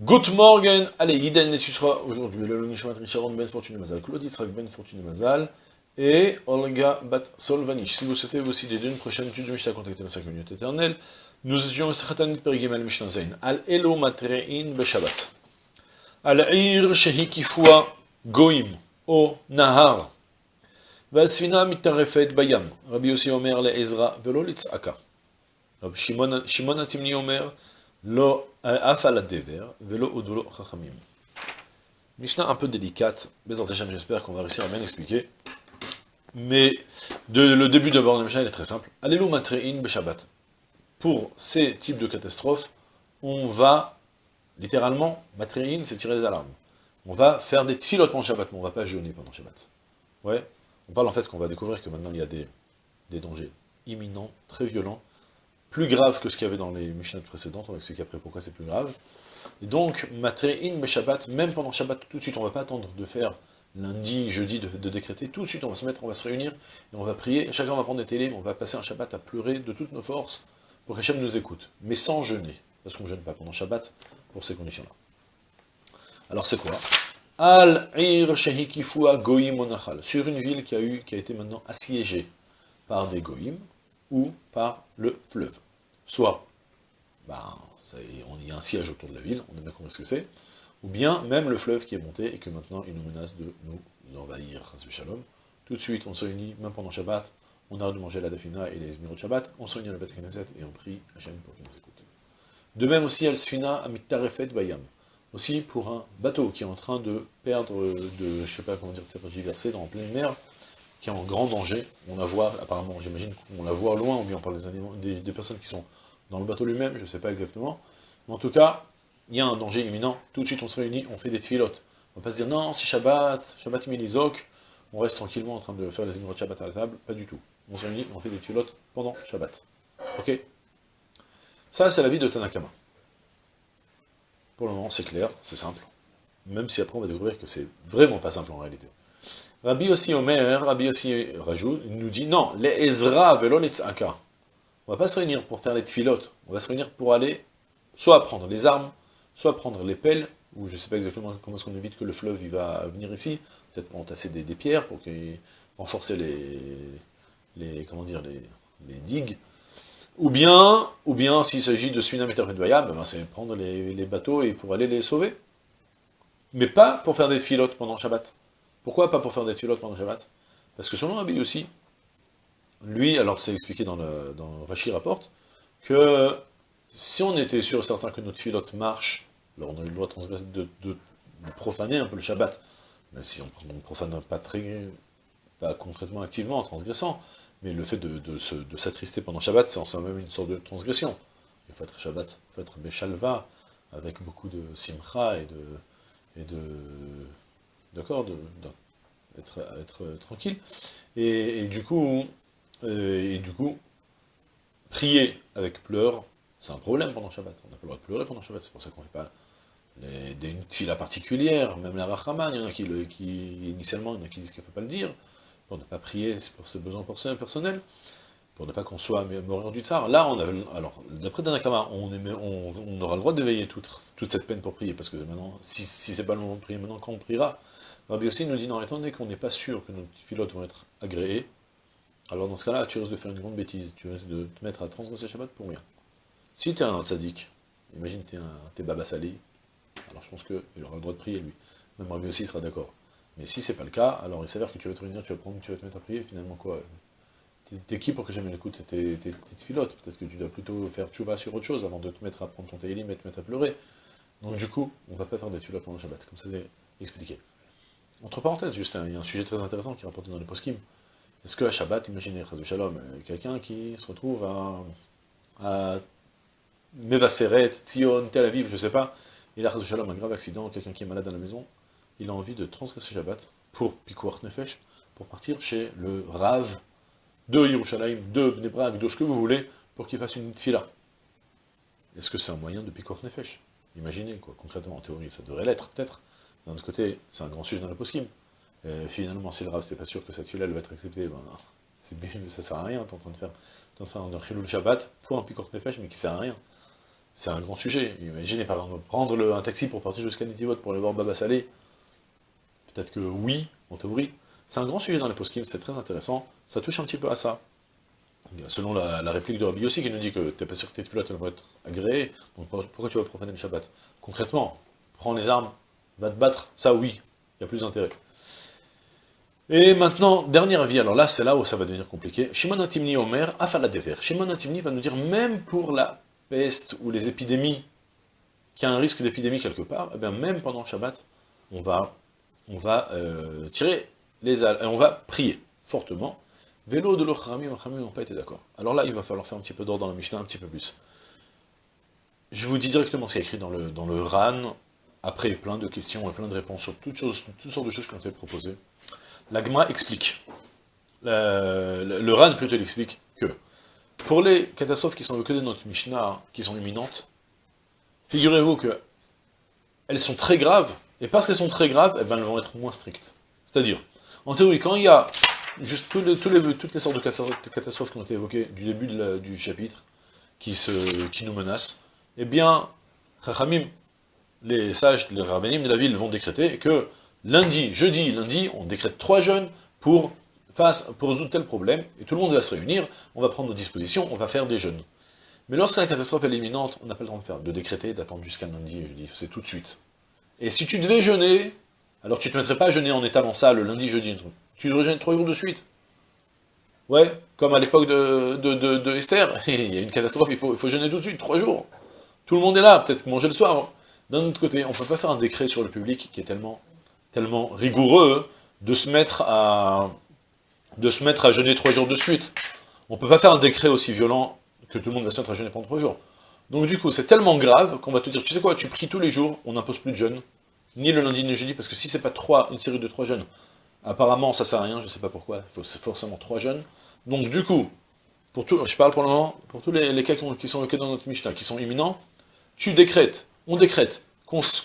Good morning, allez, Yiden Nessusra, aujourd'hui, le Nishmat Ben Fortune Mazal, Claudie Srak Ben Fortune Mazal, et Olga Bat Solvanich. Si vous souhaitez vous aussi d'aider une prochaine étude de Mishnah, contactez notre communauté éternelle. Nous étions Satan Pergimel Mishnah Zain, Al Elo Matrein Beshabbat, Al Ir Shehikifua Goim, O Nahar, Val Svina Mitarefet Bayam, Rabbi Yossi Omer Le Ezra, Velo Litzaka. Rabbi Shimon Atimni Omer, Lo Velo Mishnah un peu délicate, mais j'espère qu'on va réussir à bien expliquer. Mais de, le début d'abord de Mishnah, est très simple. Alelu matrein beshabbat? Pour ces types de catastrophes, on va, littéralement, matrein, c'est tirer les alarmes. On va faire des tfilotes pendant Shabbat, mais on ne va pas jeûner pendant Shabbat. Ouais, on parle en fait qu'on va découvrir que maintenant il y a des, des dangers imminents, très violents, plus graves que ce qu'il y avait dans les Mishnah précédentes, on va expliquer après pourquoi c'est plus grave. Et donc, Matre'in, mais Shabbat, même pendant Shabbat, tout de suite, on ne va pas attendre de faire lundi, jeudi, de, décréter, tout de suite on va se mettre, on va se réunir, et on va prier, chacun va prendre des télés, on va passer un Shabbat à pleurer de toutes nos forces, pour qu'Hachem nous écoute, mais sans jeûner, parce qu'on ne jeûne pas pendant Shabbat, pour ces conditions-là. Alors c'est quoi? Al-Ir Shehikifua Goïm Onachal, sur une ville qui a, eu, qui a été maintenant assiégée par des Goïm, ou par le fleuve. Soit, ben, y a un siège autour de la ville, on a bien compris ce que c'est, ou bien même le fleuve qui est monté et que maintenant il nous menace de nous envahir. Tout de suite, on se réunit, même pendant Shabbat, on arrête de manger la dafina et les esmirot Shabbat, on se réunit à la et on prie Hachem pour qu'il nous écoute. De même aussi, Al-Sfina Amitarefet Bayam, aussi pour un bateau qui est en train de perdre, de, je sais pas comment dire, tergiverser dans pleine mer, qui est en grand danger. On la voit, apparemment, j'imagine qu'on la voit loin, ou bien on parle des, animaux, des, personnes qui sont dans le bateau lui-même, je ne sais pas exactement. Mais en tout cas, il y a un danger imminent. Tout de suite, on se réunit, on fait des filotes. On va pas se dire, non, c'est Shabbat, Shabbat Milizok, on reste tranquillement en train de faire les émirats de Shabbat à la table. Pas du tout. On se réunit, on fait des filotes pendant Shabbat. Ok? Ça, c'est la vie de Tanakama. Pour le moment, c'est clair, c'est simple. Même si après, on va découvrir que c'est vraiment pas simple en réalité. Rabbi aussi Omer, Rabbi aussi rajoute, il nous dit, non, les Ezra velo aka. On va pas se réunir pour faire les tfilotes, on va se réunir pour aller soit prendre les armes, soit prendre les pelles, ou je sais pas exactement comment est-ce qu'on évite que le fleuve va venir ici, peut-être pour entasser des, pierres, pour renforcer les, les, comment dire, les, digues, ou bien, ou bien s'il s'agit de Sunam et ben c'est prendre les, bateaux et pour aller les sauver. Mais pas pour faire des filotes pendant Shabbat. Pourquoi pas pour faire des filotes pendant Shabbat? Parce que selon Rabbi aussi, lui, alors c'est expliqué dans le, dans Rashi rapporte, que si on était sûr et certain que notre filote marche, alors on a eu le droit de, de, profaner un peu le Shabbat, même si on ne profane pas très, pas concrètement activement en transgressant, mais le fait de, s'attrister pendant Shabbat, c'est en soi-même une sorte de transgression. Il faut être Shabbat, il faut être Beshalva, avec beaucoup de simcha et de... Et de D'accord être tranquille. Et, du coup, euh, et du coup, prier avec pleurs, c'est un problème pendant Shabbat. On n'a pas le droit de pleurer pendant Shabbat, c'est pour ça qu'on ne fait pas les, des, une fila particulière, même la Rachaman, il y en a qui, initialement, il y en a qui disent qu'il ne faut pas le dire, pour ne pas prier pour ses besoins personnels, pour ne pas qu'on soit mourir du tsar. Là, on a, alors, d'après Danakama, on, on, aura le droit d'éveiller toute, toute, cette peine pour prier, parce que maintenant, si, si c'est pas le moment de prier, maintenant quand on priera, Rabbi aussi nous dit, non, étant donné qu'on n'est pas sûr que nos pilotes vont être agréés, alors dans ce cas-là, tu risques de faire une grande bêtise, tu risques de te mettre à transgresser Shabbat pour rien. Si tu es un tzaddik, imagine tu es, un, Baba Salé, alors je pense qu'il aura le droit de prier lui, même Rabbi aussi sera d'accord. Mais si c'est pas le cas, alors il s'avère que tu vas te réunir, tu vas prendre, tu vas te mettre à prier, finalement quoi? T'es qui pour que jamais l'écoute T'es petite filote, peut-être que tu dois plutôt faire tchouba sur autre chose avant de te mettre à prendre ton télim et te mettre à pleurer. Donc du coup, on va pas faire des filotes pendant le Shabbat, comme ça c'est expliqué. Entre parenthèses, juste, il y a un sujet très intéressant qui est rapporté dans les poskim. Est-ce que à Shabbat, imaginez, euh, quelqu'un qui se retrouve à, à Mevaseret, Tzion, Tel Aviv, je sais pas, il a Shalom, un grave accident, quelqu'un qui est malade à la maison, il a envie de transgresser Shabbat pour Pikuach Nefesh, pour partir chez le Rav de Yerushalayim, de Bnebrak, de ce que vous voulez, pour qu'il fasse une tfila. Est-ce que c'est un moyen de Pikuach Nefesh? Imaginez, quoi, concrètement, en théorie, ça devrait l'être, peut-être. D'un autre côté, c'est un grand sujet dans le poskim. Euh, finalement, si le Rav, c'est pas sûr que cette tfila va être acceptée, ben, ça sert à rien, t'es en train de faire, en train de faire un Shabbat pour un Pikuach Nefesh, mais qui sert à rien. c'est un grand sujet. Imaginez par exemple prendre un taxi pour partir jusqu'à Nitivot pour aller voir Baba Salé. Peut-être que oui, en théorie. C'est un grand sujet dans les post c'est très intéressant. Ça touche un petit peu à ça. Selon la, réplique de Rabbi aussi qui nous dit que t'es pas sûr que tes tefilot vont être agréées, donc pourquoi tu vas profaner le Shabbat? Concrètement, prends les armes, va te battre, ça oui, il y a plus d'intérêt. Et maintenant, dernier avis, alors là, c'est là où ça va devenir compliqué. Shimon Atimni Omer, Afala Dever. Shimon Atimni va nous dire, même pour la peste ou les épidémies, qui a un risque d'épidémie quelque part, eh bien même pendant le Shabbat, on va, on va euh, tirer les ailes, et on va prier fortement. Vélo de l'Ochrami, les n'ont pas été d'accord. Alors là, il va falloir faire un petit peu d'ordre dans la Mishnah, un petit peu plus. Je vous dis directement ce qui est écrit dans le, dans le RAN, après plein de questions et plein de réponses sur toutes, choses, toutes sortes de choses qui ont été proposées. L'Agma explique, le, le, RAN plutôt explique que pour les catastrophes qui sont évoquées dans notre Mishnah, qui sont imminentes, figurez-vous que elles sont très graves, et parce qu'elles sont très graves, eh ben, elles vont être moins strictes. C'est-à-dire, en théorie, quand il y a juste toutes les sortes de catastrophes qui ont été évoquées du début du chapitre, qui nous menacent, eh bien, les sages, les rabbinim de la ville vont décréter que lundi, jeudi, lundi, on décrète trois jeûnes pour, résoudre tel problème, et tout le monde va se réunir, on va prendre nos dispositions, on va faire des jeûnes. Mais lorsque la catastrophe est imminente, on n'a pas le temps de faire, de décréter, d'attendre jusqu'à lundi et jeudi, c'est tout de suite. Et si tu devais jeûner, alors tu ne te mettrais pas à jeûner en étalant ça le lundi, jeudi, tu devrais jeûner trois jours de suite. Ouais, comme à l'époque de, Esther, il y a une catastrophe, faut, il faut jeûner tout de suite, trois jours. Tout le monde est là, peut-être manger le soir. D'un autre côté, on ne peut pas faire un décret sur le public qui est tellement tellement rigoureux de se mettre à de se mettre à jeûner trois jours de suite. On peut pas faire un décret aussi violent que tout le monde va se mettre à jeûner pendant trois jours. Donc du coup, c'est tellement grave qu'on va te dire, tu sais quoi, tu pries tous les jours, on n'impose plus de jeûne, ni le lundi ni le jeudi, parce que si c'est pas trois, une série de trois jeûnes, apparemment ça sert à rien, je sais pas pourquoi, il faut forcément trois jeûnes. Donc du coup, pour tout, je parle pour le moment, pour tous les, cas qui, sont dans notre Mishnah, qui sont imminents, tu décrètes, on décrète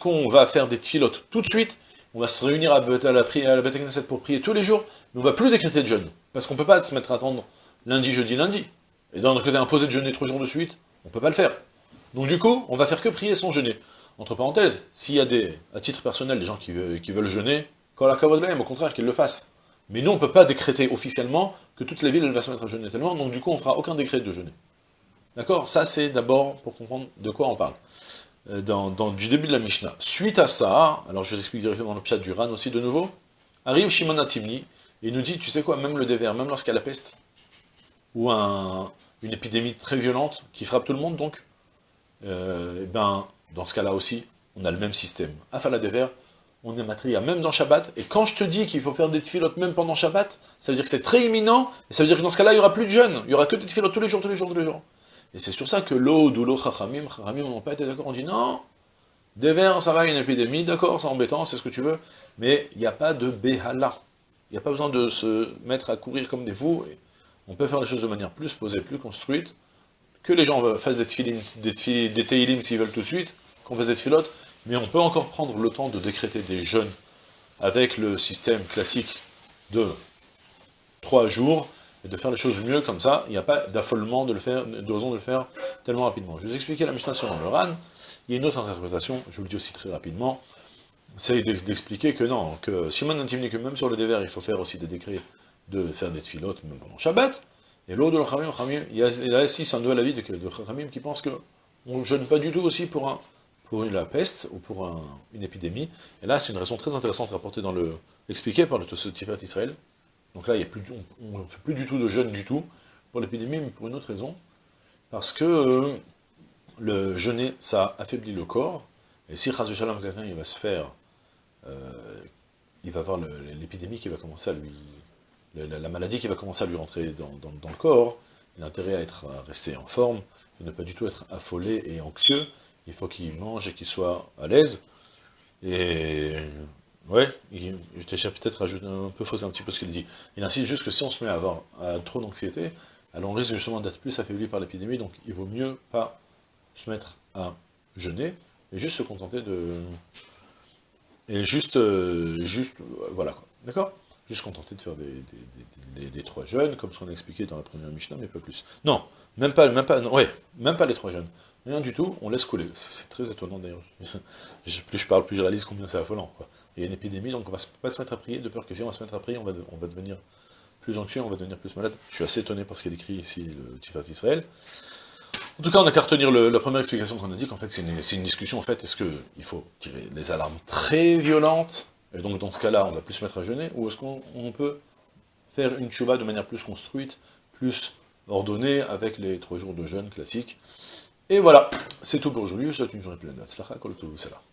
qu'on va faire des filotes tout de suite, on va se réunir à, la, à la Beth pour prier tous les jours, mais on va plus décréter de jeûne, parce qu'on peut pas se mettre à attendre lundi, jeudi, lundi. Et dans le côté imposé de jeûner trois jours de suite, on peut pas le faire. Donc du coup, on va faire que prier sans jeûner. Entre parenthèses, s'il y a des, à titre personnel, des gens qui, veulent jeûner, quand la au contraire, qu'ils le fassent. Mais nous, on ne peut pas décréter officiellement que toute la ville, elle va se mettre à jeûner tellement, donc du coup, on fera aucun décret de jeûner. D'accord? Ça, c'est d'abord pour comprendre de quoi on parle. Euh, dans, du début de la Mishnah. Suite à ça, alors je vous explique directement le chat du Ran aussi de nouveau, arrive Shimon Atimni, et nous dit, tu sais quoi, même le dévers, même lorsqu'il y a la peste, ou un, une épidémie très violente, qui frappe tout le monde donc, et euh, eh ben, dans ce cas-là aussi, on a le même système. Afala dévers, on est matria, même dans Shabbat, et quand je te dis qu'il faut faire des tfilotes même pendant Shabbat, ça veut dire que c'est très imminent, et ça veut dire que dans ce cas-là, il n'y aura plus de jeûne, il y aura que des tfilotes tous les jours, tous les jours, tous les jours. Et c'est sur ça que l'eau ou l'eau chachamim, chachamim n'ont pas été d'accord, on dit non, des vers, ça va, une épidémie, d'accord, c'est embêtant, c'est ce que tu veux, mais il n'y a pas de béhala. Il n'y a pas besoin de se mettre à courir comme des fous, on peut faire les choses de manière plus posée, plus construite, que les gens fassent des, tfilim, des, des teilim s'ils veulent tout de suite, qu'on fasse des tfilotes, mais on peut encore prendre le temps de décréter des jeûnes avec le système classique de trois jours, et de faire les choses mieux comme ça, il n'y a pas d'affolement de le faire, de raison de le faire tellement rapidement. Je vais vous expliquer la Mishnah sur le RAN, il y a une autre interprétation, je vous le dis aussi très rapidement, c'est d'expliquer que non, que Simon Antimni, que même sur le dévers, il faut faire aussi des décrets de faire des tfilotes, même pendant Shabbat, et l'autre de l'Ochamim, il y a, il y a ici un nouvel avis de, de qui pense qu'on ne jeûne pas du tout aussi pour, pour la peste ou pour une épidémie, et là c'est une raison très intéressante rapportée dans le, expliquée par le Tiferet Israël, donc là, on ne fait plus du tout de jeûne du tout pour l'épidémie, mais pour une autre raison. Parce que euh, le jeûner, ça affaiblit le corps. Et si Chaz quelqu'un il va se faire, euh, il va avoir l'épidémie qui va commencer à lui, la, maladie qui va commencer à lui rentrer dans, le corps, il a intérêt à, être, à rester en forme, et ne pas du tout être affolé et anxieux. Il faut qu'il mange et qu'il soit à l'aise. Et Ouais, j'étais peut-être un peu faussé un petit peu ce qu'il dit. Il insiste juste que si on se met à avoir trop d'anxiété, alors on risque justement d'être plus affaibli par l'épidémie, donc il vaut mieux pas se mettre à jeûner, et juste se contenter de... Et juste, euh, juste, voilà quoi, d'accord? Juste contenter de faire des, trois jeûnes, comme ce qu'on a expliqué dans la première Mishnah, mais pas plus. Non, même pas, même pas, ouais, même pas les trois jeûnes. Rien du tout, on laisse couler. C'est très étonnant d'ailleurs. Plus je parle, plus je réalise combien c'est affolant. Il y a une épidémie, donc on va pas se mettre à prier, de peur que si on va se mettre à prier, on va, devenir plus anxieux, on va devenir plus malade. Je suis assez étonné par ce qu'il écrit ici, le Tifat Israël. En tout cas, on n'a qu'à retenir la première explication qu'on a dit, qu'en fait, c'est une, discussion, en fait, est-ce qu'il faut tirer les alarmes très violentes, et donc dans ce cas-là, on va plus se mettre à jeûner, ou est-ce qu'on peut faire une chouba de manière plus construite, plus ordonnée, avec les trois jours de jeûne classiques. Et voilà, c'est tout pour aujourd'hui, je souhaite une journée pleine de